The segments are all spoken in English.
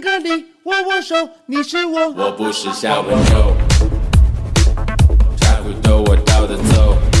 歌里握握手，你是我，我不是小朋友。岔骨头，我倒着走。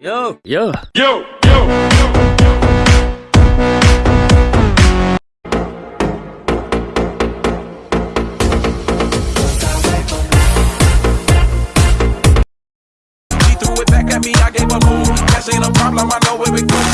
Yo. Yo. Yo. Yo. threw it Back at me, I gave a move. That ain't a problem, I know where we go.